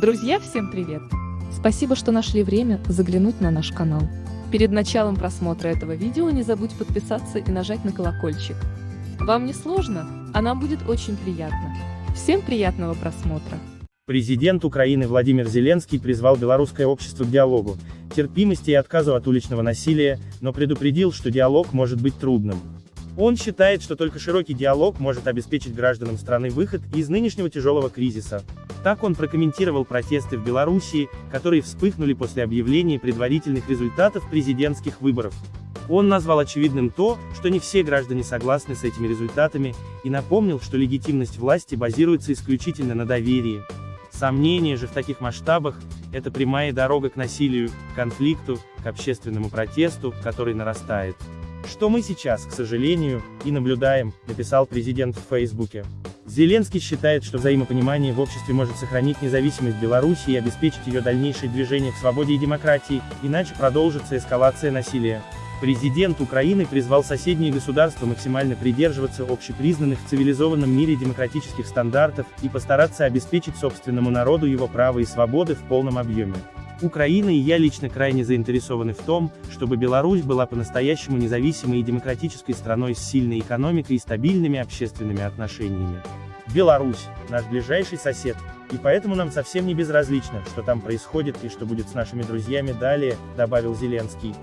Друзья, всем привет! Спасибо, что нашли время заглянуть на наш канал. Перед началом просмотра этого видео не забудь подписаться и нажать на колокольчик. Вам не сложно, а нам будет очень приятно. Всем приятного просмотра! Президент Украины Владимир Зеленский призвал белорусское общество к диалогу, терпимости и отказу от уличного насилия, но предупредил, что диалог может быть трудным. Он считает, что только широкий диалог может обеспечить гражданам страны выход из нынешнего тяжелого кризиса. Так он прокомментировал протесты в Белоруссии, которые вспыхнули после объявления предварительных результатов президентских выборов. Он назвал очевидным то, что не все граждане согласны с этими результатами, и напомнил, что легитимность власти базируется исключительно на доверии. Сомнение же в таких масштабах – это прямая дорога к насилию, конфликту, к общественному протесту, который нарастает. Что мы сейчас, к сожалению, и наблюдаем, написал президент в Фейсбуке. Зеленский считает, что взаимопонимание в обществе может сохранить независимость Беларуси и обеспечить ее дальнейшее движение к свободе и демократии, иначе продолжится эскалация насилия. Президент Украины призвал соседние государства максимально придерживаться общепризнанных в цивилизованном мире демократических стандартов и постараться обеспечить собственному народу его права и свободы в полном объеме. Украина и я лично крайне заинтересованы в том, чтобы Беларусь была по-настоящему независимой и демократической страной с сильной экономикой и стабильными общественными отношениями. Беларусь – наш ближайший сосед, и поэтому нам совсем не безразлично, что там происходит и что будет с нашими друзьями далее, добавил Зеленский.